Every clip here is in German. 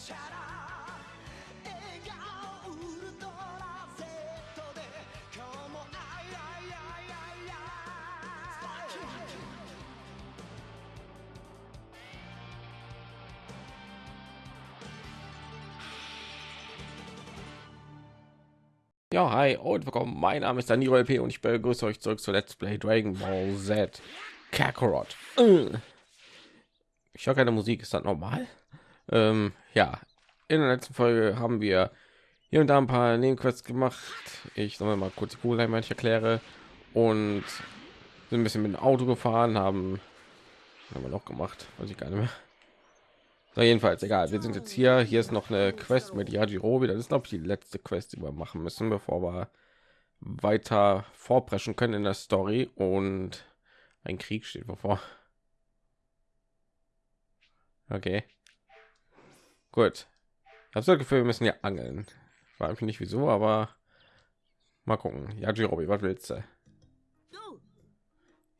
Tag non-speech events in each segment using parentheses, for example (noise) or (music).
チャラ笑顔ウルトラ Z で今日もあいあいあいあいあい Ja, hi und willkommen. Mein Name ist Danilo LP und ich begrüße euch zurück zu Let's Play Dragon Ball Z Kakarot. Äh. Ich höre keine Musik, ist das normal? Ähm, ja, in der letzten Folge haben wir hier und da ein paar Nebenquests gemacht. Ich soll mal kurz die ich erkläre und sind ein bisschen mit dem Auto gefahren, haben, haben wir noch gemacht, weiß ich gar nicht mehr. So, jedenfalls egal. Wir sind jetzt hier. Hier ist noch eine Quest mit Yajirobe. Das ist glaube ich die letzte Quest, die wir machen müssen, bevor wir weiter vorpreschen können in der Story. Und ein Krieg steht bevor. Okay. Gut. Habe so das Gefühl, wir müssen ja angeln. War einfach nicht wieso, aber mal gucken. Yajirobe, was willst du?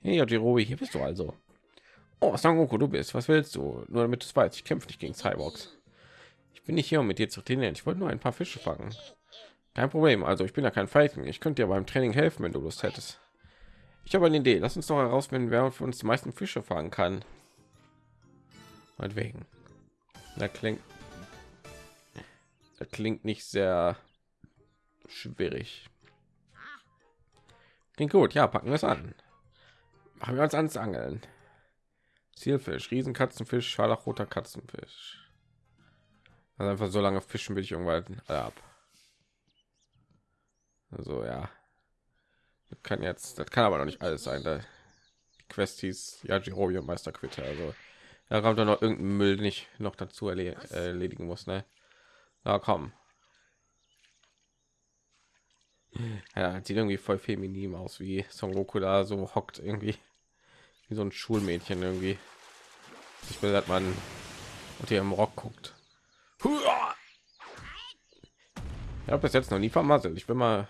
Hey Yajirobe, hier bist du also. Oh, Sangoku, du bist. Was willst du? Nur damit du es weißt, ich kämpfe nicht gegen Cyborgs. Ich bin nicht hier, um mit dir zu trainieren. Ich wollte nur ein paar Fische fangen. Kein Problem. Also, ich bin ja kein Falken. Ich könnte dir beim Training helfen, wenn du Lust hättest. Ich habe eine Idee. Lass uns doch herausfinden, wer von uns die meisten Fische fangen kann. Meinetwegen. Da klingt... Das klingt nicht sehr schwierig. Klingt gut. Ja, packen wir es an. Machen wir uns ans Angeln. Zielfisch, Riesenkatzenfisch, scharlachroter Katzenfisch. Also einfach so lange fischen will ich irgendwann ab. Also ja, das kann jetzt, das kann aber noch nicht alles sein. Da die Quest hieß ja Jirobi und Meister Quitte. Also da kommt doch noch irgendein Müll, den ich noch dazu erle erledigen muss. Ne? Na komm. Ja, sieht irgendwie voll feminin aus, wie Son Goku da so hockt irgendwie wie so ein Schulmädchen irgendwie. Ich will, dass man unter ihrem Rock guckt. Ich habe bis jetzt noch nie vermasselt. Ich will mal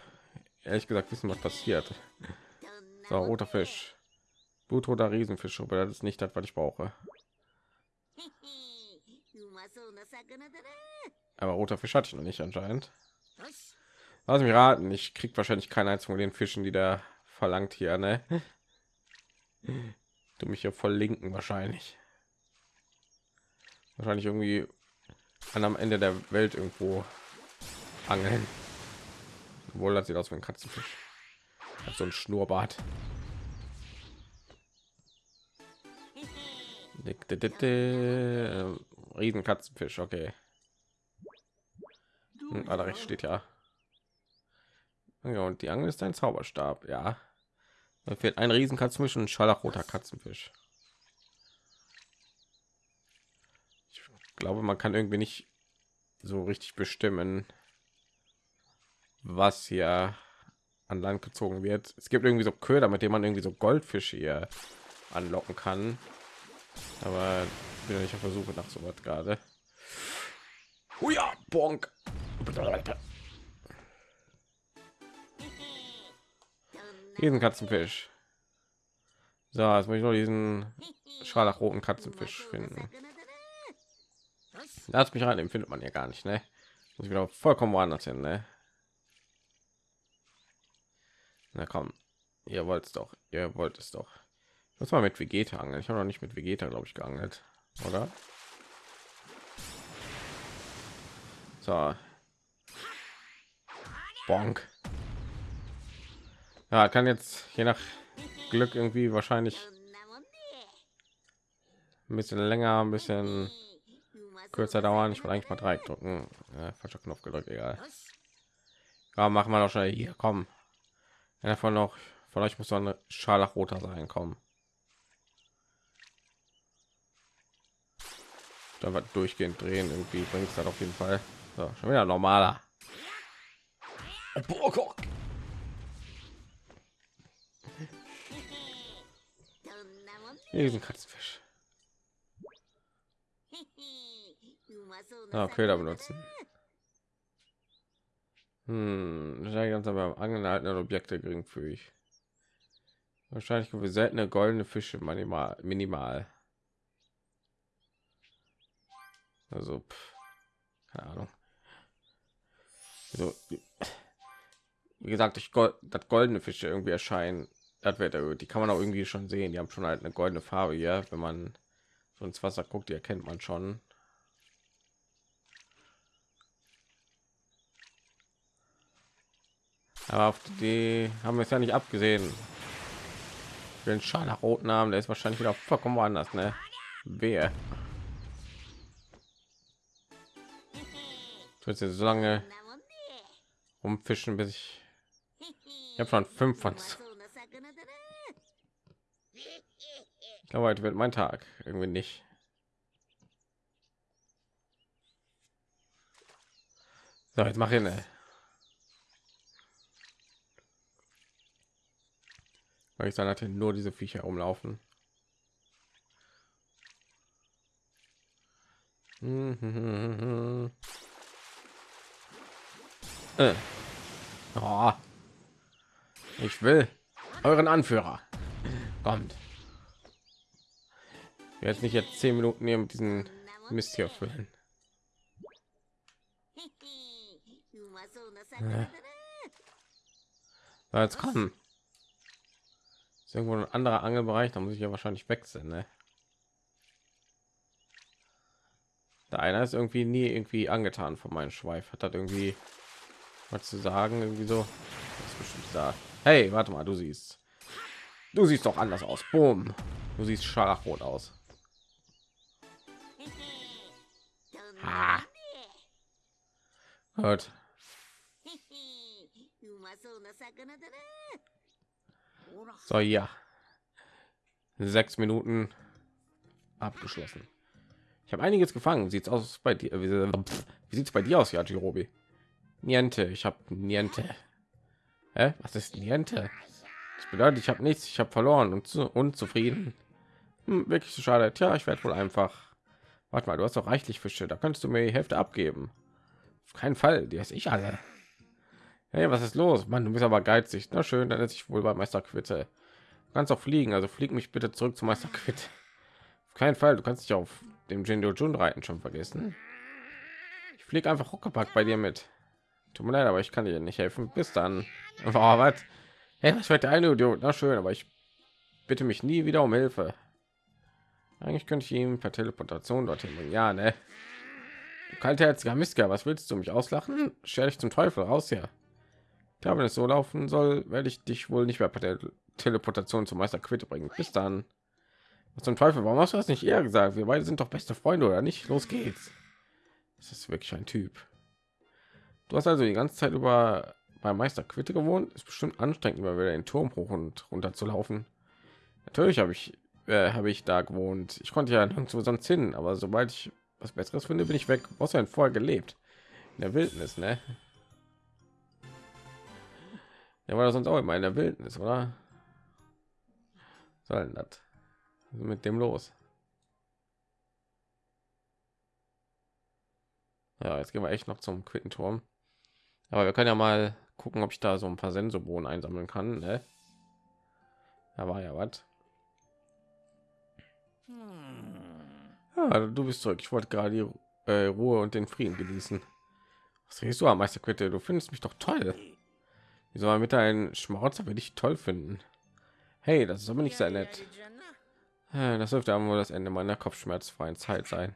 ehrlich gesagt wissen, was passiert. So, roter Fisch, blutroter Riesenfisch, aber das ist nicht das, was ich brauche. (laughs) Aber roter Fisch hatte ich noch nicht anscheinend. Lass mich raten, ich krieg wahrscheinlich keinen einzigen von den Fischen, die da verlangt hier, ne? Du mich ja voll linken wahrscheinlich. Wahrscheinlich irgendwie an am Ende der Welt irgendwo angeln. Wohl das sieht aus wie ein Katzenfisch. Hat so ein Schnurrbart. Riesen Katzenfisch, okay. Hm, ah, rechts steht ja. Ja, und die Angel ist ein Zauberstab, ja. Da fehlt ein riesen Katzenfisch und ein scharlachroter Katzenfisch. Ich glaube, man kann irgendwie nicht so richtig bestimmen, was hier an Land gezogen wird. Es gibt irgendwie so Köder, mit dem man irgendwie so Goldfische hier anlocken kann. Aber ich bin ja nicht auf der Suche nach so was gerade. Oh ja, bonk. Diesen Katzenfisch. So, jetzt muss ich nur diesen scharlachroten Katzenfisch finden. Lass mich rein, findet man ja gar nicht, ne? Muss ich wieder vollkommen woanders hin, ne? Na komm, ihr wollt es doch, ihr wollt es doch. Ich mal mit Vegeta angeln. Ich habe noch nicht mit Vegeta, glaube ich, geangelt, oder? So. Bonk. Ja, kann jetzt je nach Glück irgendwie wahrscheinlich ein bisschen länger, ein bisschen kürzer dauern. Ich will eigentlich mal drei drücken. Ja, falscher Knopf gedrückt, egal. Ja, machen wir doch schnell hier. Komm. Einer von noch von euch muss so eine scharlachroter sein. Kommen. Da wird durchgehend drehen. Irgendwie bringt es halt auf jeden Fall. So, schon wieder normaler. Diesen Katzenfisch. Ah, Köder benutzen. Hm, ganz aber angehaltene Objekte geringfügig. Wahrscheinlich wir seltene goldene Fische minimal. minimal. Also pff. keine Ahnung. So, wie gesagt, ich das goldene Fische irgendwie erscheinen. Das wird. Die kann man auch irgendwie schon sehen. Die haben schon halt eine goldene Farbe hier. Wenn man so ins Wasser guckt, die erkennt man schon. Aber auf die haben wir es ja nicht abgesehen. Den scharlachroten Namen, der ist wahrscheinlich wieder vollkommen woanders, ne? Wer? Ich jetzt so lange umfischen, bis ich ich habe schon fünf von. Ich glaube, heute wird mein Tag irgendwie nicht. So, jetzt mache ich eine. Weil ich dann hatte nur diese Viecher umlaufen. (laughs) äh. oh. Ich will euren Anführer. Kommt. Jetzt nicht jetzt zehn Minuten hier mit diesen Mist hier füllen. Ja. Jetzt kommen. Ist irgendwo ein anderer Angelbereich, da muss ich ja wahrscheinlich wechseln. Ne? Der eine ist irgendwie nie irgendwie angetan von meinem Schweif. Hat das irgendwie was zu sagen? Irgendwie so. Das ist bestimmt da. Hey, warte mal, du siehst. Du siehst doch anders aus. Boom. Du siehst scharlachrot aus. Ha. Gut. So, ja. Sechs Minuten abgeschlossen. Ich habe einiges gefangen. Sieht's aus bei dir? Wie sieht's bei dir aus, ja, Jirobi? Niente. Ich habe Niente. Hä? Was ist Niente? Das bedeutet, ich habe nichts. Ich habe verloren und zu unzufrieden. Hm, wirklich so schade. Tja, ich werde wohl einfach. Warte mal, du hast doch reichlich Fische. Da könntest du mir die Hälfte abgeben. Auf keinen Fall. Die ist ich alle. Hey, was ist los? Mann, du bist aber geizig. Na schön, dann ist ich wohl bei Meister Quitte. Du kannst auch fliegen, also flieg mich bitte zurück zu Meister Quitte. Auf keinen Fall, du kannst dich auf dem Jinjo Jun reiten schon vergessen. Ich fliege einfach Huckepack bei dir mit. Tut mir leid, aber ich kann dir nicht helfen. Bis dann. Oh, was? Hey, was wird eine Idiot? Na schön, aber ich bitte mich nie wieder um Hilfe. Eigentlich könnte ich ihm per Teleportation dorthin bringen. Ja, ne? Du kaltherziger Miska, was willst du mich auslachen? Stell dich zum Teufel raus hier. Ja, wenn es so laufen soll, werde ich dich wohl nicht mehr per der Teleportation zum Meister Quitte bringen. Bis dann. Was zum Teufel? Warum hast du das nicht eher gesagt? Wir beide sind doch beste Freunde, oder nicht? Los geht's. Das ist wirklich ein Typ. Du hast also die ganze Zeit über bei Meister Quitte gewohnt. Ist bestimmt anstrengend, wieder den Turm hoch und runter zu laufen. Natürlich habe ich äh, habe ich da gewohnt. Ich konnte ja nirgendwo sonst hin, aber sobald ich was Besseres finde, bin ich weg. Was ja vorher gelebt in der Wildnis, ne? Ja, war das sonst auch immer in der Wildnis, oder? Soll das mit dem los? Ja, jetzt gehen wir echt noch zum Quittenturm. Aber wir können ja mal gucken, ob ich da so ein paar Sensobohnen einsammeln kann. Ne? Da war ja was. Ja, du bist zurück. Ich wollte gerade die äh, Ruhe und den Frieden genießen. Was redest du am Meister Quitte? Du findest mich doch toll. Wie soll man mit deinen Schmarotzer will ich toll finden? Hey, das ist aber nicht sehr nett. Das dürfte aber wohl das Ende meiner kopfschmerzfreien Zeit sein.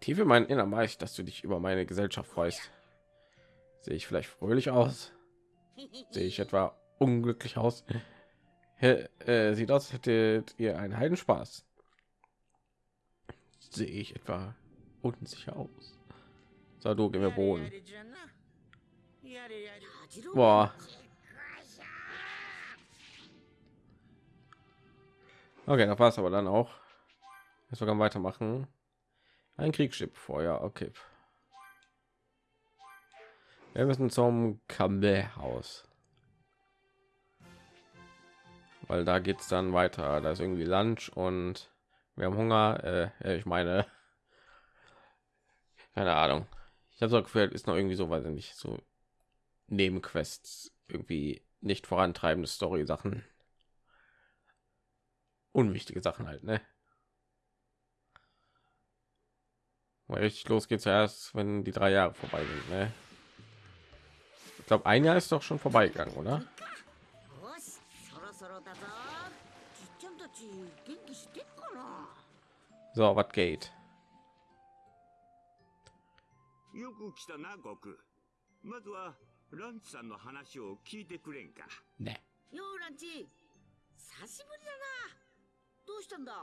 Tief in meinen Innern weiß ich, dass du dich über meine Gesellschaft freust. Sehe ich vielleicht fröhlich aus? Sehe ich etwa unglücklich aus? Äh, sieht aus, hättet ihr einen Heidenspaß. Sehe ich etwa unsicher aus? So, du, gib mir Boden. Boah. Okay, das war's aber dann auch. Jetzt wir weitermachen. Ein Kriegsschiff vorher, okay. Wir müssen zum Kamel-Haus. Weil da geht es dann weiter. Da ist irgendwie Lunch und wir haben Hunger. Äh, ich meine, (laughs) keine Ahnung. Ich habe so gefühlt, ist noch irgendwie so, weiß ich nicht, so Nebenquests irgendwie nicht vorantreibende Story-Sachen. Unwichtige Sachen halt, ne? Weil richtig los geht's erst, wenn die drei Jahre vorbei sind. Ne? Ich glaube, ein Jahr ist doch schon vorbeigegangen, oder? よしそろそろだぞちっちゃんたち元気してっかな So, was geht? よく来たな、悟空。まずは、ランチさんの話を聞いてくれんか。 Ne. ようランチ久しぶりだなどうしたんだ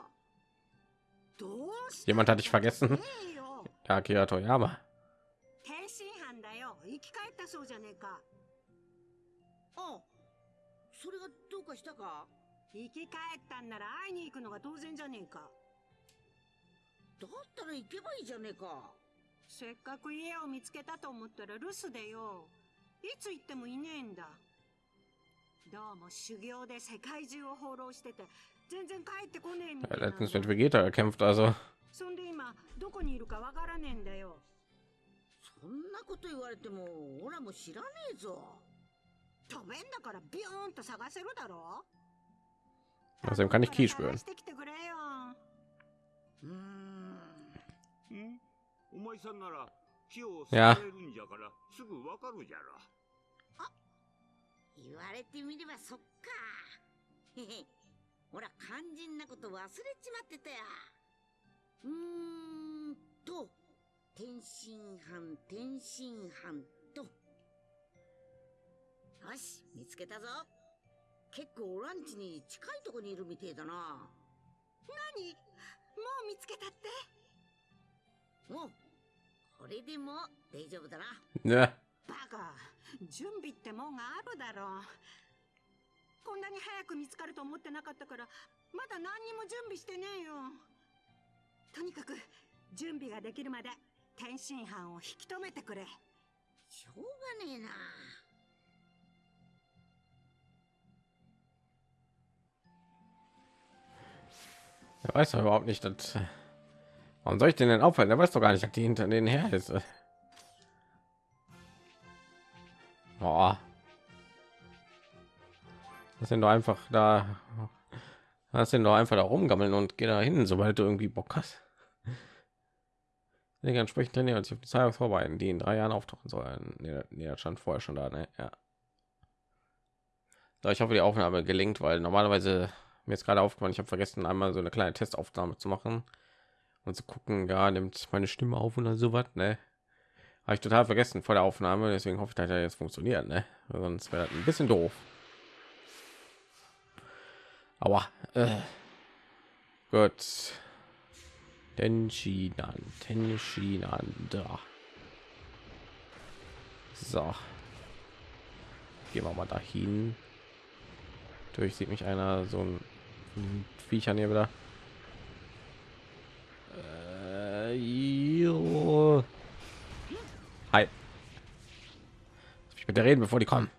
どうした Jemand hatte ich vergessen. ねえよ Akira Toyama. 生き返ったそうじゃねえか。あそれがどうかしたか？生き返ったんなら会いに行くのが当然じゃねえか。だったら行けばいいじゃねえか。せっかく家を見つけたと思ったら留守でよ。いつ行ってもいねえんだ。どうも修行で世界中を放浪してて全然帰ってこねえみ Er たいなん letztens だ mit Vegeta gekämpft, also そんで今どこにいるかわからねえんだよそんなこと言われてもオラも知らねえぞ。飛べんだからビヨーンと探せるだろ。Außerdem kann ich Ki 探 spüren. してきてくれよ。うーん。ん。お前さんなら、木をいや支えるんじゃから、すぐわかるじゃろ。言われてみればそっか。へ (laughs) へほら肝心なこと忘れちまってたやうーんと天津飯天津飯と。よし見つけたぞ。結構ランチに近いとこにいるみてえだな。何？もう見つけたって？おうこれでも大丈夫だな。Ne. バカ。準備ってもんがあるだろう。こんなに早く見つかると思ってなかったからまだ何にも準備してねえよ。とにかく準備ができるまで天津飯を引き止めてくれしょうがねえな Er weiß doch überhaupt nicht, dass. Warum soll ich den denn aufhalten? Er weiß doch gar nicht, dass die hinter denen her ist. Boah. Das sind doch einfach da. Lass den doch einfach da rumgammeln und geh da hin, sobald du irgendwie Bock hast. Nee, entsprechend trainieren und sich auf die Zeit vorbereiten, die in drei Jahren auftauchen sollen. Nee, nee, stand vorher schon da, ne? Ja. So, ich hoffe, die Aufnahme gelingt, weil normalerweise mir ist gerade aufgefallen, ich habe vergessen, einmal so eine kleine Testaufnahme zu machen und zu gucken, ja, nimmt meine Stimme auf oder sowas, ne? Habe ich total vergessen vor der Aufnahme, deswegen hoffe ich, dass er jetzt funktioniert, ne? Sonst wäre das ein bisschen doof. Aua. Äh. Gut. Tenshinan, Tenshinan, da. So. Gehen wir mal dahin. Durch sieht mich einer so ein Viechern hier wieder. Äh. Hi. Mich bitte reden, bevor die kommen.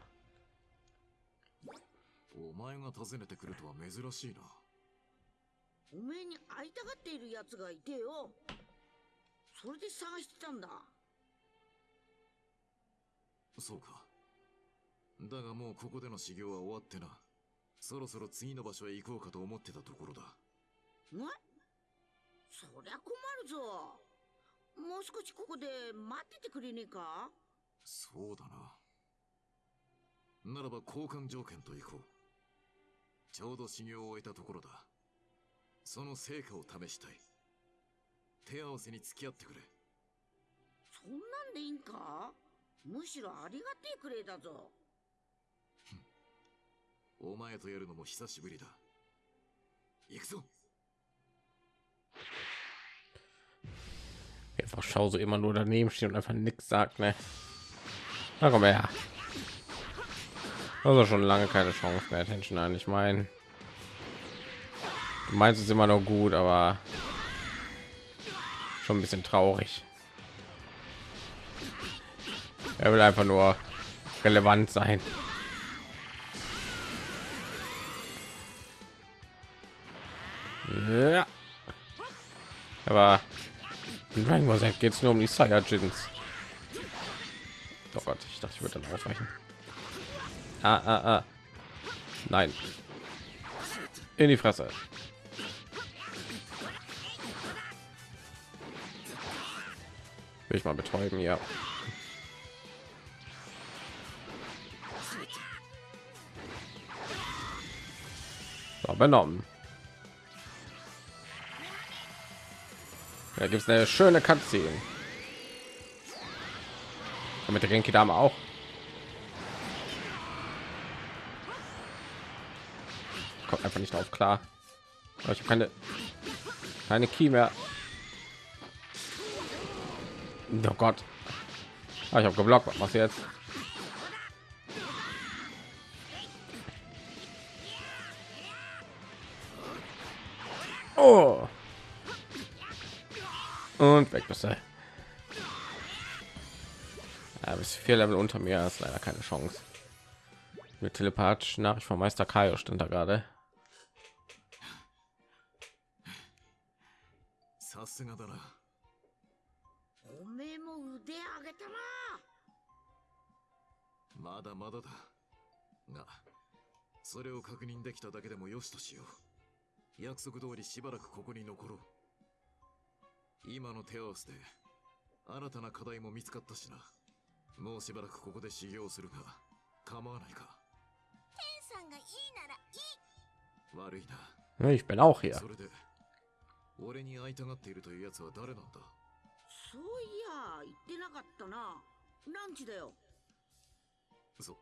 おめえに会いたがっている奴がいてよそれで探してたんだそうか。だがもうここでの修行は終わってな。そろそろ次の場所へ行こうかと思ってたところだ。えそりゃ困るぞもう少しここで待っててくれねえか？そうだな。ならば交換条件と行こう。ちょうど修行を終えたところだ。その成果を試したい。手合わせに付き合ってくれ。そんなんでいいんかむしろありがてえくれだぞお前とやるのも久しぶりだ。行くぞ Einfach schau so immer nur daneben stehen und einfach nichts sagt, ne? Na komm her. Also schon lange keine Chance mehr, Attention ein. Ich meine, du meinst es immer noch gut, aber schon ein bisschen traurig. Er will einfach nur relevant sein. Ja. Aber in Dragon geht es nur um die Saiyajins. Oh Gott, ich dachte, ich würde dann aufweichen. Ah, ah, ah. Nein. In die Fresse. Will ich mal betäuben, ja. So, benommen. Da gibt es eine schöne Cutscene. Und mit der Genki Dame auch. Kommt einfach nicht drauf klar. Ich habe keine keine Key mehr. Oh Gott. Ah, ich habe geblockt. Was machst du jetzt? Oh. Und weg bist du. Ja, bis vier Level unter mir ist leider keine Chance. Mit telepathischen Nachricht von Meister Kaio stand da gerade. できただけでもよしとしよう。約束通りしばらくここに残ろう。今の手合わせで新たな課題も見つかったしな。もうしばらくここで修行するが構わないか。さんがいいならいい。悪いな。Ich bin auch hier. それで俺に会いたがっているというやつは誰なんだ？そういや言ってなかったなランチだよそ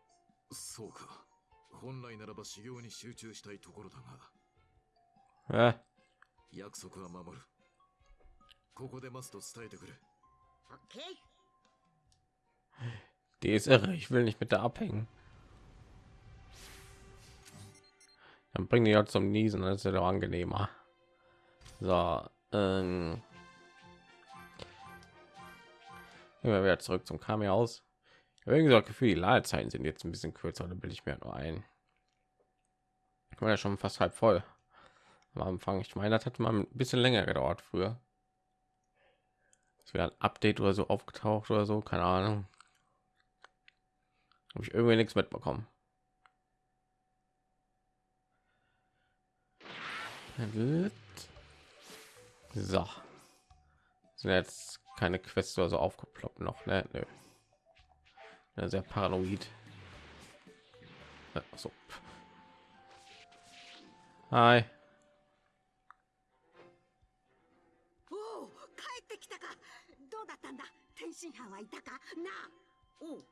そうか本来ならば修行に集中したいところだが Äh, 約束は守るここで待つと伝えてくれオッケー die ist irre. Ich will nicht mit der abhängen. Dann bringen die ja zum Niesen. Das ist ja doch angenehmer. So. Ähm, gehen wir wieder zurück zum Kami aus. Irgendwie das Gefühl, die Ladezeiten sind jetzt ein bisschen kürzer. Da bilde ich mir nur ein. Ich war ja schon fast halb voll am Anfang. Ich meine, das hat mal ein bisschen länger gedauert früher. Es wäre ein Update oder so aufgetaucht oder so, keine Ahnung. Habe ich irgendwie nichts mitbekommen. So. Sind jetzt keine Quests oder so aufgeploppt noch, ne? Nö. Sehr paranoid. Äh, So. Hi. おお帰ってきたか。どうだったんだ。天津飯はいたか。なあ。おう。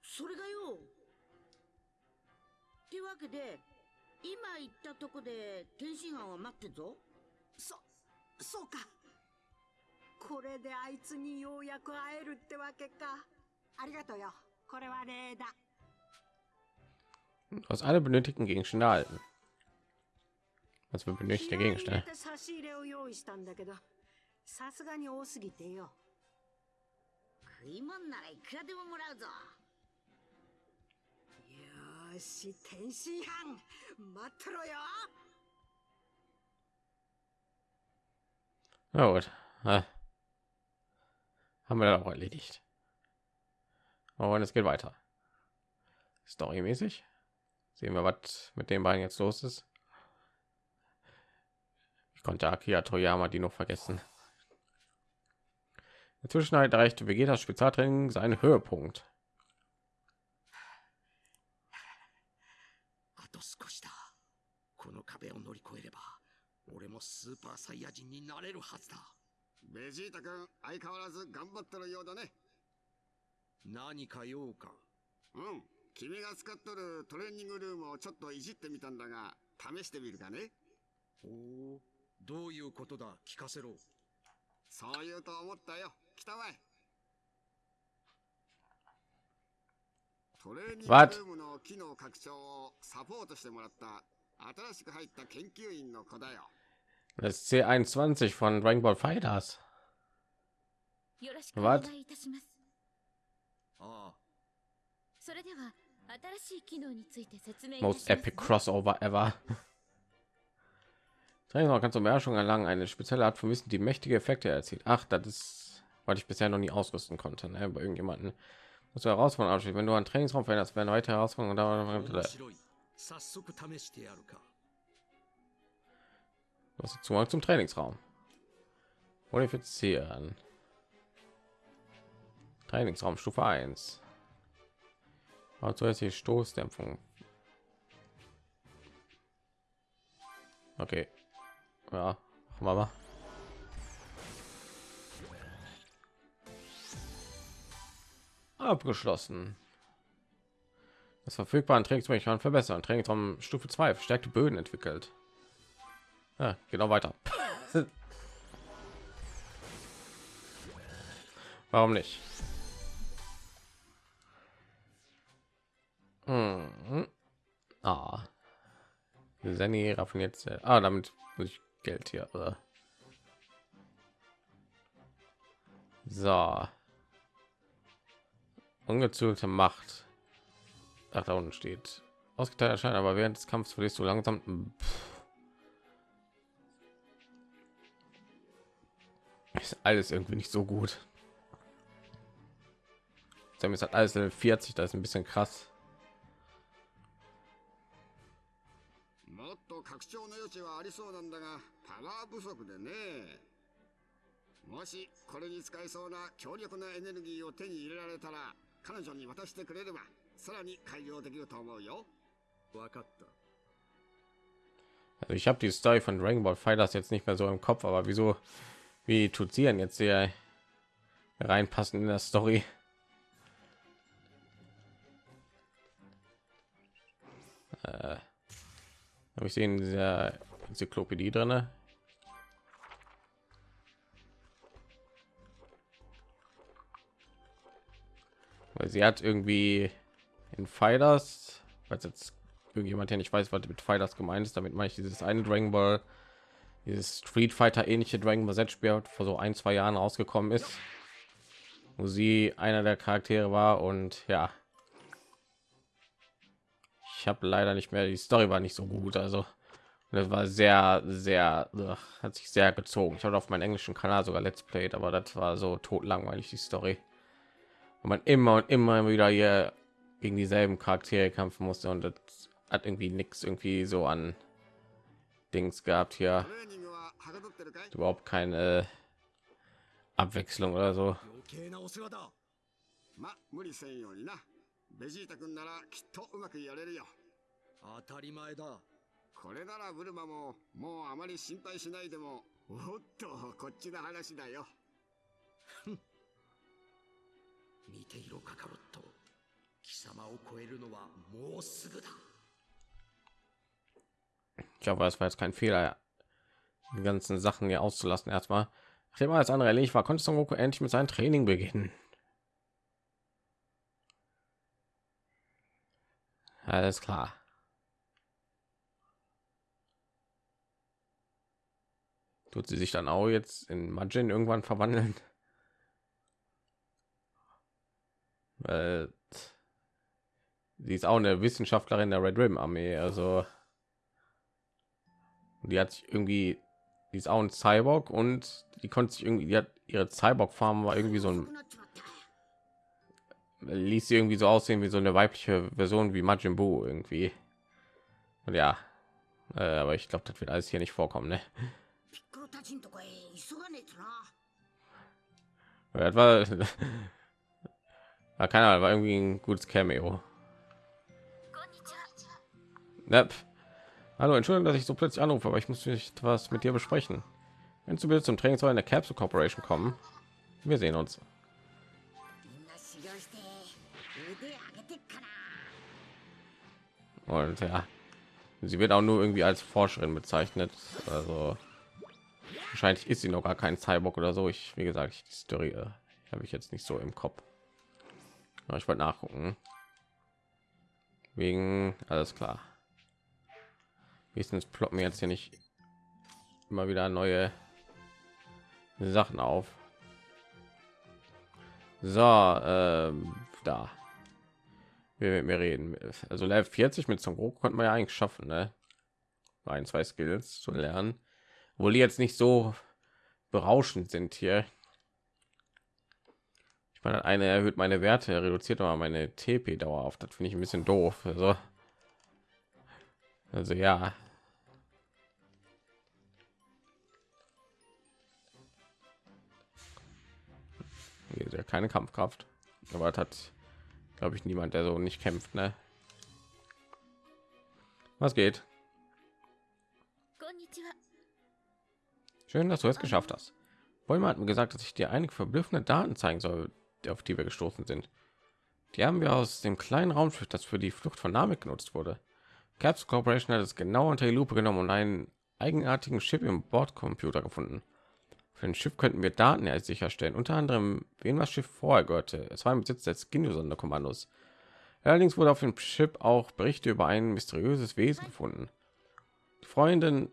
それがよってわけで今言ったとこで天津飯は待ってんぞ。そそうか。これであいつにようやく会えるってわけか。ありがとうよ。これは礼だ Du hast alle benötigten Gegenstände erhalten. Was wir benötigte 気合い入れ Gegenstände? て差し入れを用意したんだけどさすがに多すぎてよ食い物ならいくらでももらうぞよーし天津飯待ってろよ Na gut. Ah. Haben wir dann auch erledigt. Aber es geht weiter. Storymäßig. Sehen wir, was mit den beiden jetzt los ist. Ich konnte Akira Toyama die noch vergessen. Inzwischen erreichte Vegetas Spezialtraining seinen Höhepunkt. 何か用か？うん。君が使っとるトレーニングルームをちょっといじってみたんだが試してみるかね。おおどういうことだ？聞かせろ。そう言うと思ったよ。来たまえトレーニングル What? ームの機能拡張をサポートしてもらった新しく入った研究員の子だよ。Das ist C21 von Dragon Ball Fighters. よ Most epic crossover ever. Trainer kann mehr schon erlangen eine spezielle Art von Wissen, die mächtige Effekte erzielt. Ach, das ist, weil ich bisher noch nie ausrüsten konnte. Ne? Bei irgendjemanden muss Herausforderung abschließen. Wenn du einen Trainingsraum veränderst, werden heute Herausforderungen da. Du hast zum Trainingsraum. Modifizieren. Trainingsraum Stufe 1. Also jetzt die Stoßdämpfung. Okay. Ja, mal. Abgeschlossen. Das verfügbaren Trainingsraum kann verbessern. Trainingsraum Stufe 2 verstärkte Böden entwickelt. Ja, genau weiter. (laughs) Warum nicht? Mhm. Ah. Seni raffiniert. sehr- Ah, damit muss ich Geld hier. äh. So. Ungezügelte Macht. Ach, da unten steht. Ausgeteilt erscheinen, aber während des Kampfes verlierst du langsam. Pff. Ist alles irgendwie nicht so gut. Sam ist halt alles Level 40, das ist ein bisschen krass. もっと拡張の余地はありそうなんだがパワー不足でねもしこれに使えそうな強力なエネルギーを手に入れられたら彼女に渡してくれればさらに改良できると思うよわかった。 Also ich habe die Story von Dragon Ball Fighters jetzt nicht mehr so im Kopf, aber wieso, wie tut sie denn jetzt hier reinpassen in der Story? Äh, habe ich sehen dieser Enzyklopädie drinne. Weil sie hat irgendwie in Fighters, falls jetzt irgendjemand hier nicht weiß, was mit Fighters gemeint ist, damit meine ich dieses eine Dragon Ball, dieses Street Fighter ähnliche Dragon Ball Z Spiel vor so ein zwei Jahren rausgekommen ist, wo sie einer der Charaktere war und ja, ich habe leider nicht mehr die Story war nicht so gut, also das war sehr, sehr hat sich sehr gezogen. Ich habe auf meinen englischen Kanal sogar Let's Play, aber das war so tot langweilig die Story, und man immer und immer wieder hier gegen dieselben Charaktere kämpfen musste und das hat irgendwie nichts irgendwie so an Dings gehabt hier überhaupt keine Abwechslung oder so. ベジータ君ならきっとうまくやれるよ当たり前だこれならブルマももうあまり心配しないでもおっとこっちの話だよ見ていろカカロット貴様を超えるのはもうすぐだ Ich hoffe, es war jetzt kein Fehler, die ganzen Sachen hier auszulassen. Erstmal, nachdem alles andere erledigt war, konnte Son Goku endlich mit seinem Training beginnen. Alles klar. Tut sie sich dann auch jetzt in Majin irgendwann verwandeln? Äh, sie ist auch eine Wissenschaftlerin der Red Rim Armee, also die hat sich irgendwie, die ist auch ein Cyborg und die konnte sich irgendwie, die hat ihre Cyborg Farm war irgendwie so ein ließ sie irgendwie so aussehen wie so eine weibliche Version wie Majin Buu irgendwie. Und ja, äh, aber ich glaube, das wird alles hier nicht vorkommen, ne? Das (laughs) war, keine Ahnung, war irgendwie ein gutes Cameo. Nep. Hallo, entschuldigung, dass ich so plötzlich anrufe, aber ich muss mich was mit dir besprechen. Wenn du bitte zum Training zu einer Capsule Corporation kommen, wir sehen uns. Und ja, sie wird auch nur irgendwie als Forscherin bezeichnet. Also wahrscheinlich ist sie noch gar kein Cyborg oder so. Ich, wie gesagt, ich, die Story äh, habe ich jetzt nicht so im Kopf. Aber ich wollte nachgucken. Wegen alles klar. Wenigstens ploppen jetzt hier nicht immer wieder neue Sachen auf. So, ähm, da wir mit mir reden. Also Level 40 mit Son Goku konnte man ja eigentlich schaffen, ne? Ein, zwei Skills zu lernen. Obwohl die jetzt nicht so berauschend sind hier. Ich meine, eine erhöht meine Werte, reduziert aber meine TP-Dauer auf. Das finde ich ein bisschen doof. Also, also ja keine Kampfkraft. Aber das hat, glaube ich niemand der so nicht kämpft ne? was geht? Schön dass du es geschafft hast. Bäume hat mir gesagt dass ich dir einige verblüffende daten zeigen soll auf die wir gestoßen sind. Die haben wir aus dem kleinen raumschiff das für die flucht von namek genutzt wurde. Caps corporation hat es genau unter die lupe genommen und einen eigenartigen chip im bordcomputer gefunden. Für ein Schiff könnten wir Daten sicherstellen, unter anderem wem das Schiff vorher gehörte. Es war im Besitz des Skinio-Sonderkommandos. Allerdings wurde auf dem Chip auch Berichte über ein mysteriöses Wesen gefunden. Die Freundin,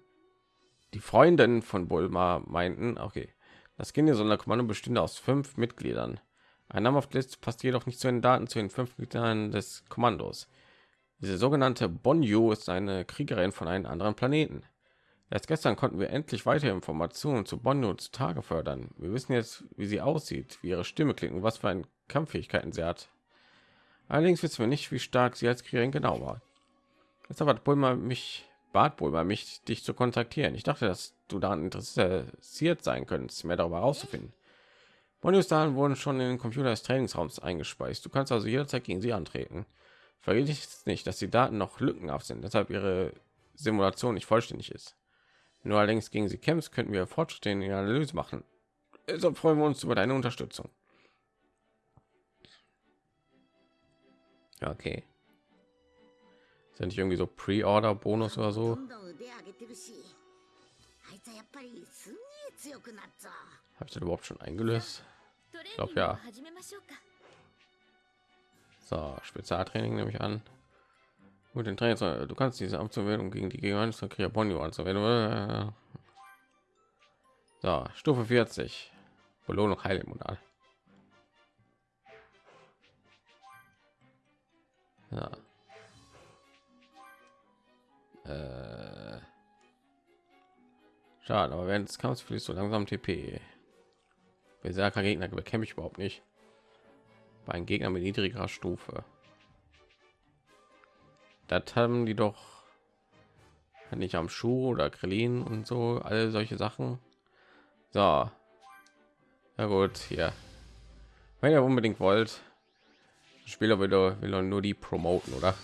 die Freundin von Bulma meinten, okay, das Skinio-Sonderkommando bestünde aus fünf Mitgliedern. Ein Name auf der Liste passt jedoch nicht zu den Daten zu den fünf Mitgliedern des Kommandos. Diese sogenannte Bonju ist eine Kriegerin von einem anderen Planeten. Erst gestern konnten wir endlich weitere Informationen zu Bonju zutage fördern. Wir wissen jetzt, wie sie aussieht, wie ihre Stimme klingt und was für eine Kampffähigkeiten sie hat. Allerdings wissen wir nicht, wie stark sie als Kriegerin genau war. Deshalb hat Bulma mich, bat Bulma mich, dich zu kontaktieren. Ich dachte, dass du daran interessiert sein könntest, mehr darüber herauszufinden. Bonus-Daten wurden schon in den Computer des Trainingsraums eingespeist. Du kannst also jederzeit gegen sie antreten. Vergiss nicht, dass die Daten noch lückenhaft sind, deshalb ihre Simulation nicht vollständig ist. Wenn du allerdings gegen sie kämpfst, könnten wir Fortschritte in der Analyse machen. Also freuen wir uns über deine Unterstützung. Okay. Sind ja irgendwie so Pre-Order-Bonus oder so? Habe ich das überhaupt schon eingelöst? Ich glaube ja. So, Spezialtraining nehme ich an. Gut, den Trainer, du kannst diese Amtsverwendung gegen die Gegner von Kriabonio anzuwenden. So, Stufe 40. Belohnung Heilimmunal. Ja. Äh. Schade, aber während des Kampfes fließt so langsam TP. Berserker Gegner bekämpfe ich überhaupt nicht. Bei einem Gegner mit niedrigerer Stufe. Das haben die doch nicht am Schuh oder Krillin und so, alle solche Sachen. So. Ja gut, hier. Wenn ihr unbedingt wollt, Spieler doch- will nur die promoten, oder?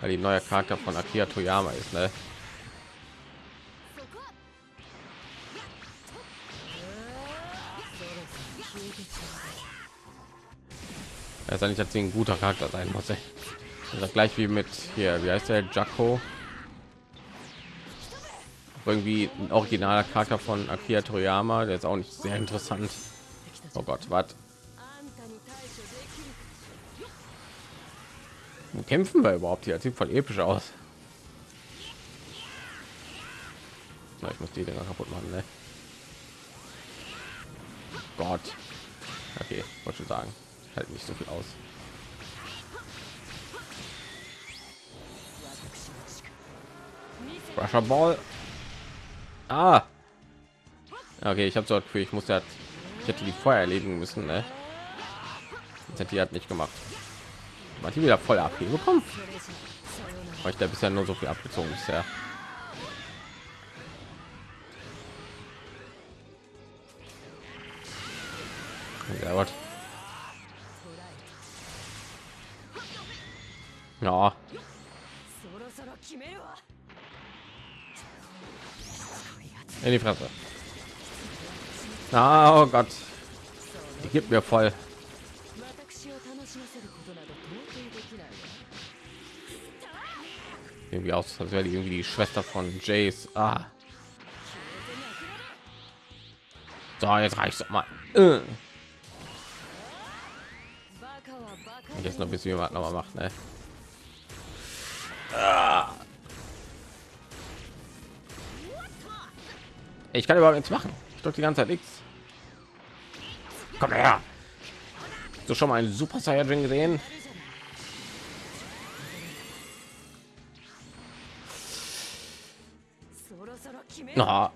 Weil die neue Charakter von Akira Toyama ist, ne? Er ist sie ein guter Charakter sein muss. ey. Das ist gleich wie mit hier, wie heißt der Jacko? Irgendwie ein originaler Charakter von Akira Toriyama, der ist auch nicht sehr interessant. Oh Gott, was? Kämpfen wir überhaupt hier? Das sieht voll episch aus. Na, ich muss die Dinger kaputt machen, ne? Gott. Okay, wollte schon sagen. Halt nicht so viel aus. Rusher Ball. Ah. Okay, ich habe so das Gefühl, ich muss ja, ich hätte die vorher erledigen müssen, ne? Das hätte die hat nicht gemacht. Man die wieder voll AP bekommen. Weil ich da bisher nur so viel abgezogen bisher. Ja. In die Fresse. Oh Gott. Die gibt mir voll. Irgendwie aus, als wäre die irgendwie die Schwester von Jace. Ah. So, jetzt reicht doch mal. Äh. Jetzt noch ein bisschen was noch mal macht, ne? Ich kann überhaupt nichts machen. Ich drücke die ganze Zeit nichts. Komm her. So schon mal einen Super Saiyajin gesehen? Na.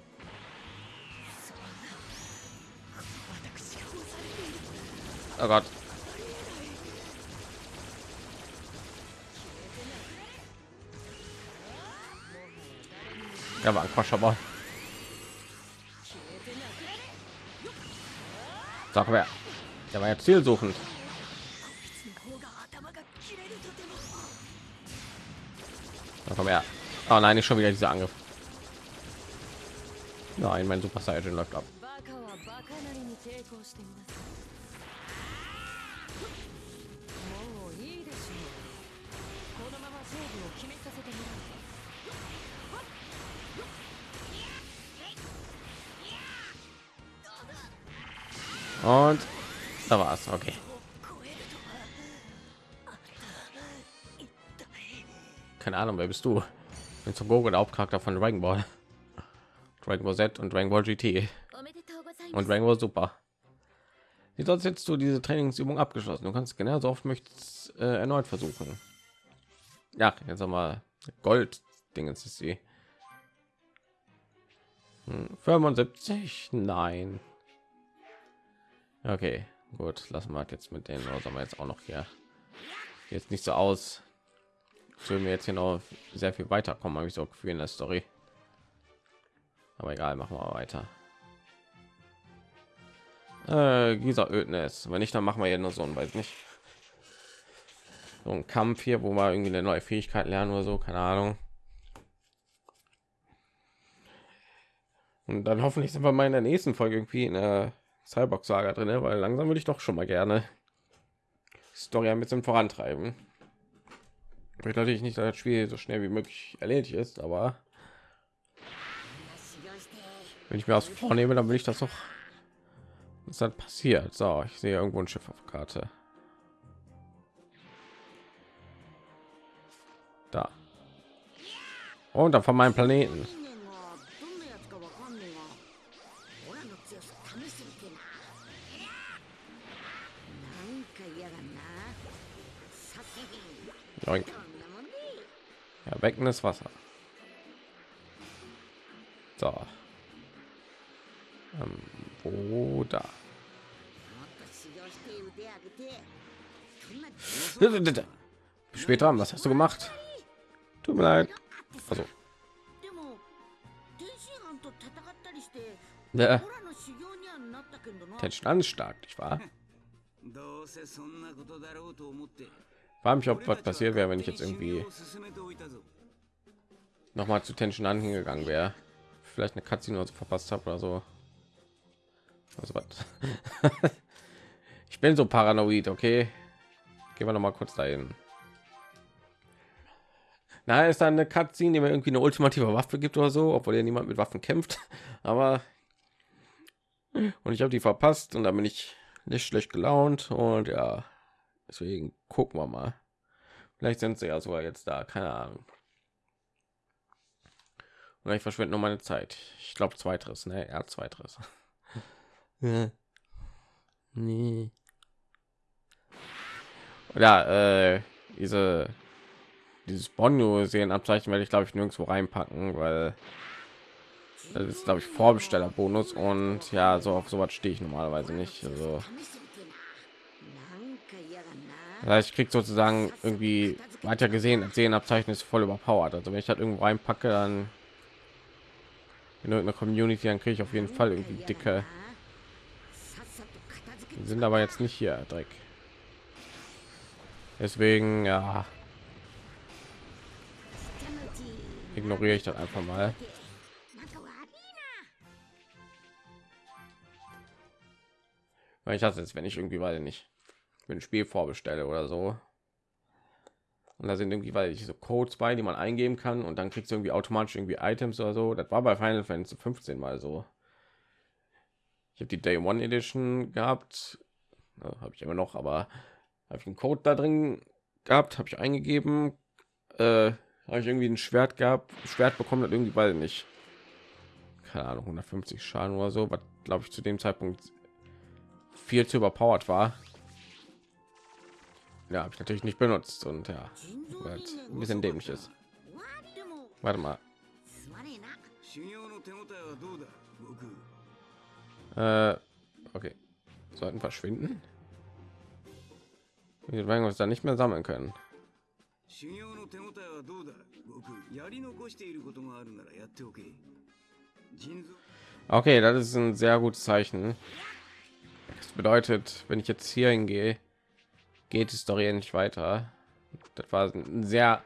Oh Gott. Ja, war ein Quatsch, aber. Sag wer. Der war ja zielsuchend. Komm her. Oh nein, ist schon wieder dieser Angriff. Nein, mein Super Saiyan läuft ab. Und da war es, okay. Keine Ahnung, wer bist du? Ich bin zum Gogo der Hauptcharakter von Dragon Ball. Dragon Ball Z und Dragon Ball GT und Dragon Ball Super. Wie sonst jetzt du diese Trainingsübung abgeschlossen? Du kannst genau so oft möchtest äh, erneut versuchen. Ja, jetzt einmal Gold Dingens ist sie. Hm, 75? Nein. Okay, gut, lassen wir jetzt mit denen sollen wir jetzt auch noch hier jetzt nicht so aus. Würden wir jetzt hier noch sehr viel weiterkommen, habe ich so Gefühl in der Story. Aber egal, machen wir weiter. Äh, dieser Ödnis. Wenn nicht, dann machen wir hier nur so ein, weiß nicht. So ein Kampf hier, wo wir irgendwie eine neue Fähigkeit lernen oder so, keine Ahnung. Und dann hoffentlich sind wir mal in der nächsten Folge irgendwie in der Cyborg Saga drin, ne? weil langsam würde ich doch schon mal gerne Story ein bisschen vorantreiben. Ich natürlich nicht, dass das Spiel so schnell wie möglich erledigt ist, aber wenn ich mir was vornehme, dann will ich das doch. Was dann passiert? So, ich sehe irgendwo ein Schiff auf Karte. Da. Und dann von meinem Planeten. Joink. Ja, Beckenes Wasser. So. Ähm, wo da? Später haben, was hast du gemacht? Tut mir leid. Also. Ja. Tension anstark, ich war. Hm. War mich, ob was passiert wäre, wenn ich jetzt irgendwie noch mal zu Tension an hingegangen wäre. Vielleicht eine Katze nur verpasst habe oder so. Also was? (laughs) ich bin so paranoid, okay? Gehen wir noch mal kurz dahin. Na, ist da eine katze die mir irgendwie eine ultimative Waffe gibt oder so, obwohl ja niemand mit Waffen kämpft. (laughs) Aber und ich habe die verpasst und dann bin ich nicht schlecht gelaunt und ja, deswegen gucken wir mal. Vielleicht sind sie ja sogar jetzt da, keine Ahnung. Oder ich verschwende nur meine Zeit. Ich glaube zweiteres, ne? Er hat zweiteres. (laughs) ja. Nee. Ja, äh, diese dieses Bonio sehen Abzeichen werde ich glaube ich nirgendwo reinpacken, weil das ist glaube ich Vorbestellerbonus und ja, so auf sowas stehe ich normalerweise nicht. Also das ich krieg sozusagen irgendwie weiter gesehen als sehen Abzeichen ist voll überpowered. Also wenn ich das irgendwo einpacke, dann in irgendeiner Community, dann kriege ich auf jeden Fall irgendwie dicke. Die sind aber jetzt nicht hier, Dreck. Deswegen, ja. Ignoriere ich das einfach mal. Weil ich hasse es, wenn ich irgendwie weiter nicht wenn ein Spiel vorbestelle oder so. Und da sind irgendwie, weil ich so Codes bei, die man eingeben kann und dann kriegst du irgendwie automatisch irgendwie Items oder so. Das war bei Final Fantasy 15 mal so. Ich habe die Day One Edition gehabt, ja, habe ich immer noch, aber habe ich einen Code da drin gehabt, habe ich eingegeben, äh, habe ich irgendwie ein Schwert gehabt, Schwert bekommen, das irgendwie, weil nicht, keine Ahnung, 150 Schaden oder so, was glaube ich zu dem Zeitpunkt viel zu überpowered war. Ja, habe ich natürlich nicht benutzt und ja, 人造 weil 人 es 間 ein bisschen dämlich ist. でも Warte mal, すまねえな修行の手応えはどうだ僕 äh, okay, sollten verschwinden. Wir werden uns da nicht mehr sammeln können. 修行の手応えはどうだ僕やり残していることがあるならやっておけ腎臓 Okay, das ist ein sehr gutes Zeichen. bedeutet, wenn ich jetzt hier hingehe, geht die Story endlich weiter. Das war ein sehr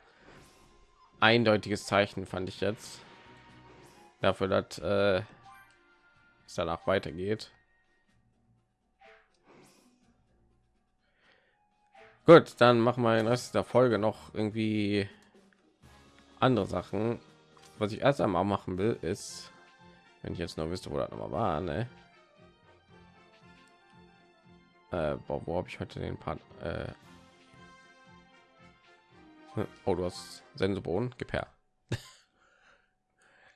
eindeutiges Zeichen, fand ich jetzt. Dafür, dass äh, es danach weitergeht. Gut, dann machen wir den Rest der Folge noch irgendwie andere Sachen. Was ich erst einmal machen will, ist, wenn ich jetzt nur wüsste, wo das noch mal war, ne? Äh, boah, wo habe ich heute den Part? Äh, oh, du hast Senseboden, gib her. (laughs)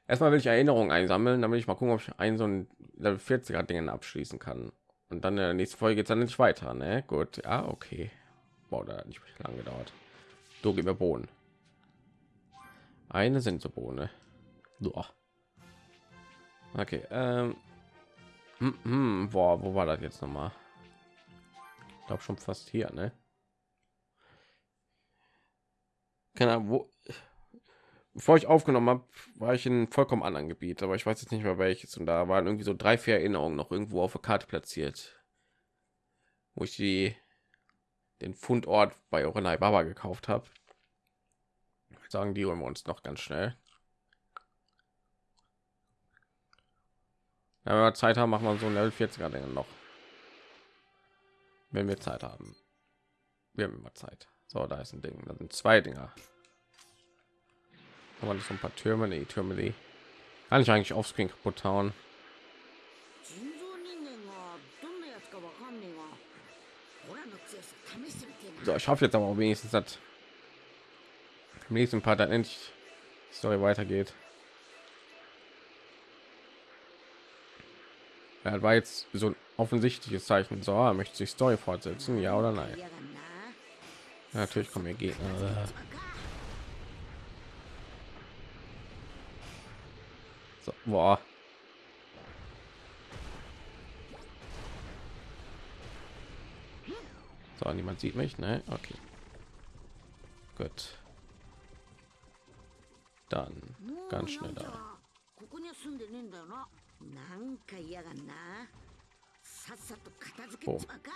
Erstmal will ich Erinnerungen einsammeln, damit ich mal gucken, ob ich einen so ein Level 40er Dingen abschließen kann. Und dann in der nächsten Folge geht es dann nicht weiter, ne? Gut, ja, okay. Boah, da hat nicht lange gedauert. Du gib mir Bohnen. Eine sind so Bohne. Boah. Okay, ähm. Hm, hm, boah, wo war das jetzt noch mal? Glaube schon fast hier, ne? Keine Ahnung, wo. Bevor ich aufgenommen habe, war ich in vollkommen anderen Gebiet, aber ich weiß jetzt nicht mehr welches. Und da waren irgendwie so drei, vier Erinnerungen noch irgendwo auf der Karte platziert, wo ich die den Fundort bei Orenai Baba gekauft habe. Sagen die holen wir uns noch ganz schnell. Wenn wir Zeit haben, machen wir so ein Level 40er Dinge noch wenn wir Zeit haben. Wir haben immer Zeit. So, da ist ein Ding. Da sind zwei Dinger. Aber das so ein paar Türme, die nee, Türme, die kann ich eigentlich auf Screen kaputt hauen. So, ich hoffe jetzt aber wenigstens, dass im nächsten Part dann endlich die Story weitergeht. Er ja, war jetzt so ein offensichtliches Zeichen. So, er möchte sich Story fortsetzen, ja oder nein? Ja, natürlich kommen wir Gegner. So, boah. So, niemand sieht mich, ne? Okay. Gut. Dann ganz schnell da. ここには住んでねえんだよななんか嫌がんなさっさと片付けちまうか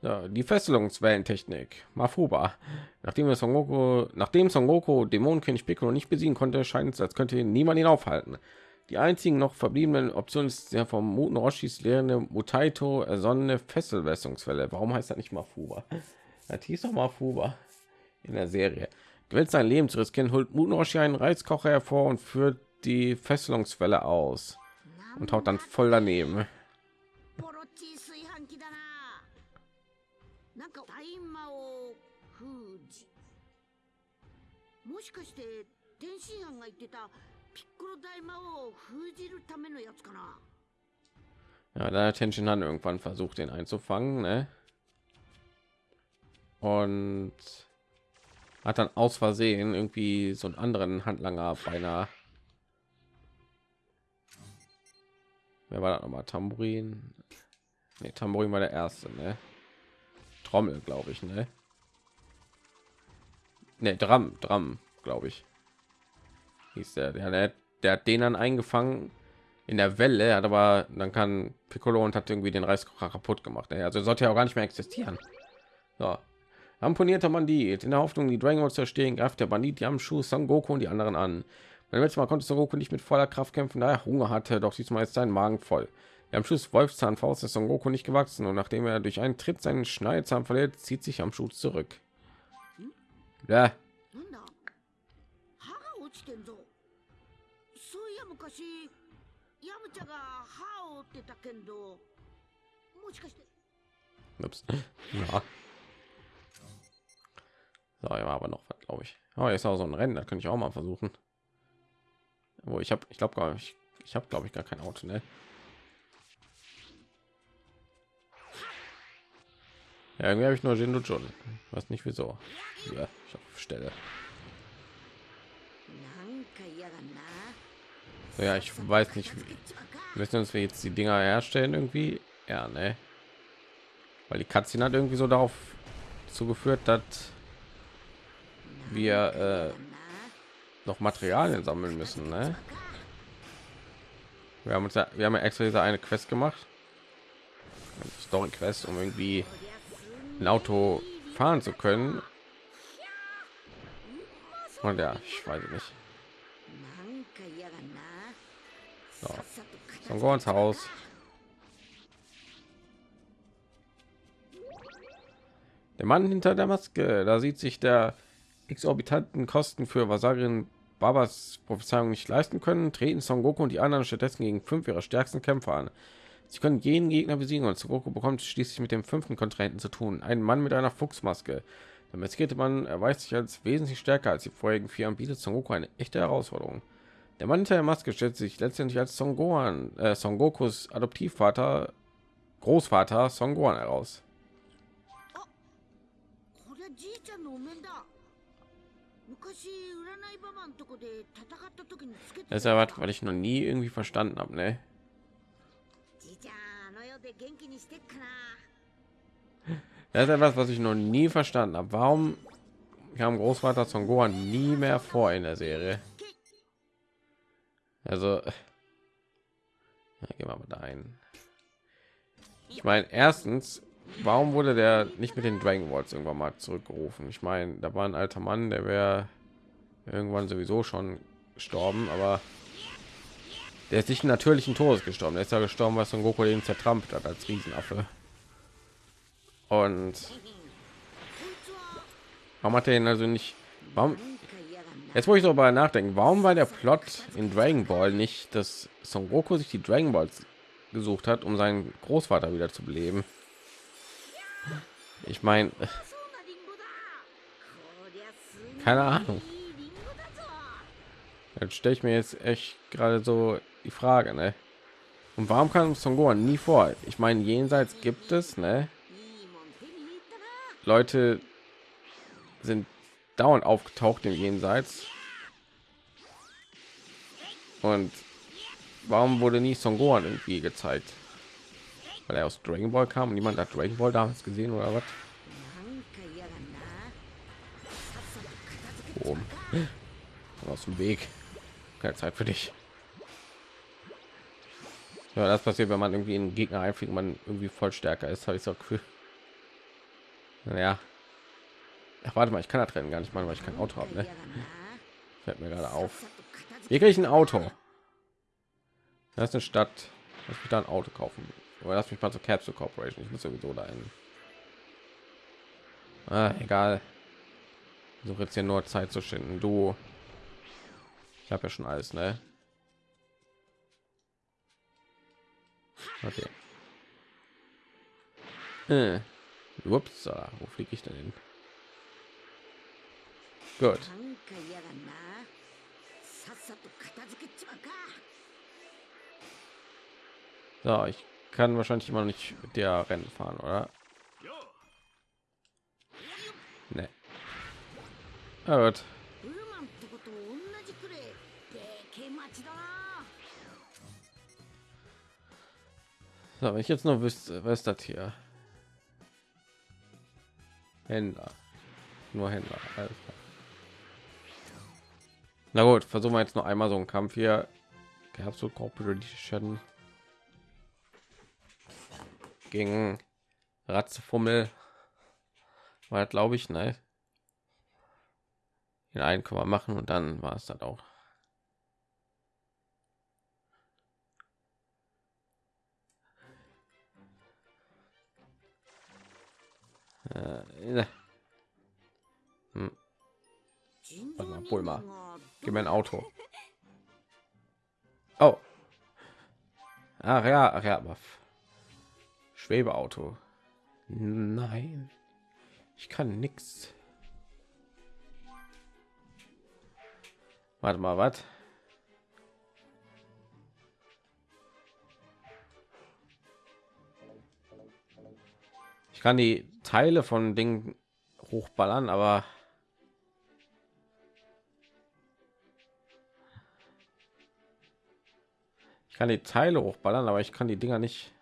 Ja, die Fesselungswellentechnik. Mafuba. Nachdem wir Son Goku, nachdem Son Goku Dämonenkönig Piccolo nicht besiegen konnte, scheint es, als könnte ihn niemand ihn aufhalten. Die einzigen noch verbliebenen Optionen ist der vom Muten Roshis lehrende Mutaito ersonnene Fesselwässungswelle. Warum heißt das nicht Mafuba? Das hieß doch Mafuba in der Serie. Gewillt sein Leben zu riskieren, holt Muten Roshi einen Reizkocher hervor und führt die Fesselungswelle aus und haut dann voll daneben. Ja, da hat Tenshin dann irgendwann versucht, den einzufangen, ne? Und hat dann aus Versehen irgendwie so einen anderen Handlanger beinahe Wer war das nochmal? Tambourin? Nee, Tambourin war der erste, ne? Trommel, glaube ich, ne? Ne, Drum, Drum, glaube ich. Hieß der, der, der, der hat den dann eingefangen in der Welle, hat aber dann kann Piccolo und hat irgendwie den Reiskocher kaputt gemacht. ey. Also sollte ja auch gar nicht mehr existieren. So. Ramponierte Bandit. In der Hoffnung, die Dragon zu erstehen, greift der Bandit Yamshu, Son Goku und die anderen an. Beim letzten Mal konnte Son nicht mit voller Kraft kämpfen, da er Hunger hatte, doch diesmal ist sein Magen voll. Am Schuss Wolfszahnfaust ist Son Goku nicht gewachsen und nachdem er durch einen Tritt seinen Schneidezahn verliert, zieht sich am Schuh zurück. Ja. Ups. (laughs) Ja. So, ja, aber noch was, glaube ich. Aber oh, jetzt auch so ein Rennen, da könnte ich auch mal versuchen wo ich habe ich glaube gar nicht ich habe glaube ich gar kein auto ne? ja, irgendwie habe ich nur Jindo schon was nicht wieso. Ja, ich auf Stelle. So, ja, ich weiß nicht. Müssen uns wir jetzt die Dinger herstellen irgendwie? Ja, ne? Weil die Katzin hat irgendwie so darauf zugeführt, dass wir äh, noch Materialien sammeln müssen. Ne? Wir haben uns ja, wir haben ja extra diese eine Quest gemacht, Story Quest, um irgendwie ein Auto fahren zu können. Und ja, ich weiß nicht. So, dann gehen Haus. Der Mann hinter der Maske, da sieht sich der exorbitanten Kosten für Vasarin Babas Prophezeiung nicht leisten können, treten Son Goku und die anderen stattdessen gegen fünf ihrer stärksten Kämpfer an. Sie können jeden Gegner besiegen und Son Goku bekommt schließlich mit dem fünften Kontrahenten zu tun, ein Mann mit einer Fuchsmaske. Der maskierte Mann erweist sich als wesentlich stärker als die vorherigen vier und bietet Son Goku eine echte Herausforderung. Der Mann hinter der Maske stellt sich letztendlich als Son Gohan, äh, Son Gokus Adoptivvater, Großvater Son Gohan heraus. Das ist ja was, weil ich noch nie irgendwie verstanden habe, ne? Das ist etwas, was ich noch nie verstanden habe. Warum kam Großvater von Gohan nie mehr vor in der Serie? Also, ja, gehen wir mal da ein. Ich meine, erstens, warum wurde der nicht mit den Dragon Balls irgendwann mal zurückgerufen? Ich meine, da war ein alter Mann, der wäre irgendwann sowieso schon gestorben, aber der ist nicht natürlichen Todes gestorben. Der ist ja gestorben, was Son Goku den zertrampelt hat als Riesenaffe. Und warum hat er ihn also nicht? Warum? Jetzt muss ich darüber nachdenken. Warum war der Plot in Dragon Ball nicht, dass Son Goku sich die Dragon Balls gesucht hat, um seinen Großvater wieder zu beleben? Ich meine, (laughs) keine Ahnung. Jetzt stelle ich mir jetzt echt gerade so die Frage, ne? Und warum kam Son Gohan nie vor? Ich meine, jenseits gibt es, ne? Leute sind dauernd aufgetaucht im Jenseits. Und warum wurde nie Son Gohan irgendwie gezeigt? Weil er aus Dragon Ball kam und niemand hat Dragon Ball damals gesehen oder was? Oh. (laughs) Aus dem Weg keine Zeit für dich. Ja, das passiert, wenn man irgendwie in Gegner einfliegt, man irgendwie voll stärker ist, habe ich so Gefühl. Naja. Ach, warte mal, ich kann da trennen gar nicht mal, weil ich kein Auto habe. Ne? Fällt mir gerade auf. Hier kriege ich ein Auto. Das ist eine Stadt. Lass mich da ein Auto kaufen. Aber lass mich mal zur Capsule Corporation. Ich muss sowieso dahin. Ah, egal. So jetzt hier nur Zeit zu schinden. Du ich habe ja schon alles, ne? Okay. Äh. Ups, wo fliege ich denn hin? Gut. So, ich kann wahrscheinlich immer noch nicht mit der Rennen fahren, oder? Nee. Na gut. So, wenn ich jetzt nur wüsste, was das hier? Händler. Nur Händler. Klar. Na gut, versuchen wir jetzt noch einmal so einen Kampf hier. Gab so Corporation gegen Ratzefummel. War glaube ich, ne? Den einen können wir machen und dann war es dann auch. Äh, ne. Hm. Warte mal, Bulma. Gib mir ein Auto. Oh. Ach ja, ach ja, Schwebeauto. Nein. Ich kann nichts. Warte mal, was? Ich kann die Teile von Dingen hochballern, aber ich kann die Teile hochballern, aber ich kann die Dinger nicht.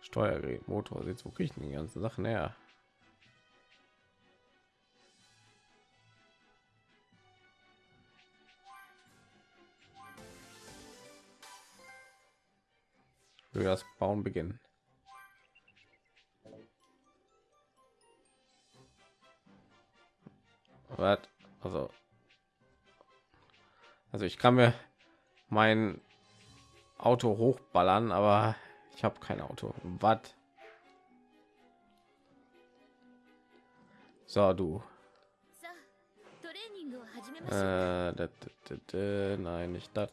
Steuergerät, Motor, jetzt wo kriege ich die ganzen Sachen her? wir das Bauen beginnen. What? Also, also ich kann mir mein Auto hochballern, aber ich habe kein Auto. Was? So du. Äh, nein, nicht das.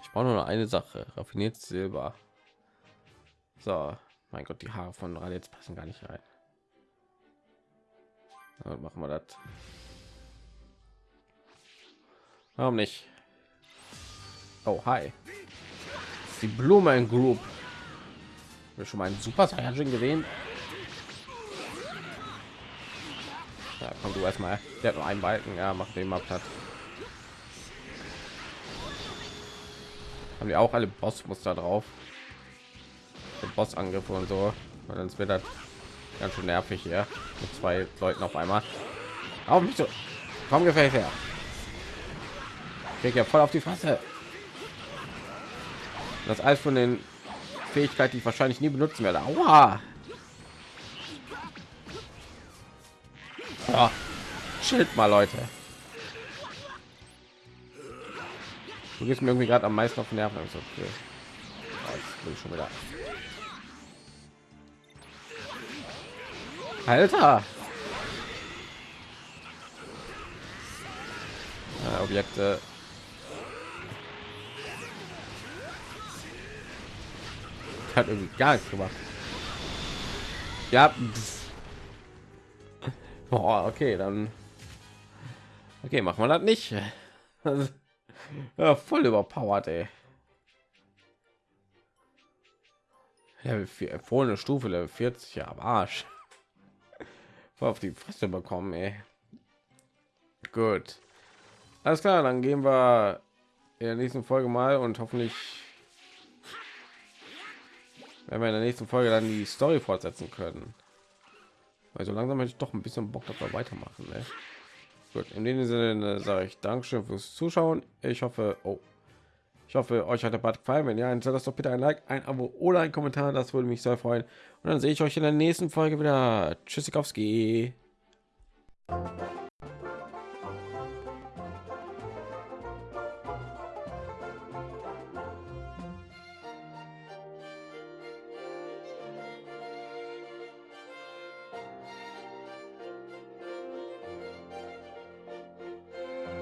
Ich brauche nur eine Sache. Raffiniert Silber. So, mein Gott, die Haare von Raditz passen gar nicht rein. So, machen wir das. Warum nicht? Oh, hi. Die Blumen Group. Wir schon mal einen Super Saiyajin gesehen. Ja, komm du erstmal. Der hat nur einen Balken. Ja, mach den mal platt. Haben die auch alle Bossmuster drauf? Bossangriffe und so. Und dann wird das ganz schön nervig hier mit zwei Leuten auf einmal. Auch nicht so. Komm gefällt her. Krieg ja voll auf die Fresse. Das alles von den Fähigkeiten, die ich wahrscheinlich nie benutzen werde. Aua. Ja. Schild mal, Leute. Du gehst mir irgendwie gerade am meisten auf den Nerven. Also, okay. Ja, jetzt bin ich schon wieder. Alter! Ja, Objekte. Hat irgendwie gar nichts gemacht. Ja. Boah, okay, dann. Okay, machen wir das nicht. ja, voll überpowered, ey. Level 4, empfohlene Stufe, Level 40, ja, am Arsch. Voll auf die Fresse bekommen, ey. Gut. Alles klar, dann gehen wir in der nächsten Folge mal und hoffentlich werden wir in der nächsten Folge dann die Story fortsetzen können. Also langsam hätte ich doch ein bisschen Bock, wir weitermachen. Ne? Gut, in dem Sinne sage ich Dankeschön fürs Zuschauen. Ich hoffe, oh, ich hoffe, euch hat der Bad gefallen. Wenn ja, dann lasst doch bitte ein Like, ein Abo oder ein Kommentar. Das würde mich sehr freuen. Und dann sehe ich euch in der nächsten Folge wieder. Tschüssikowski.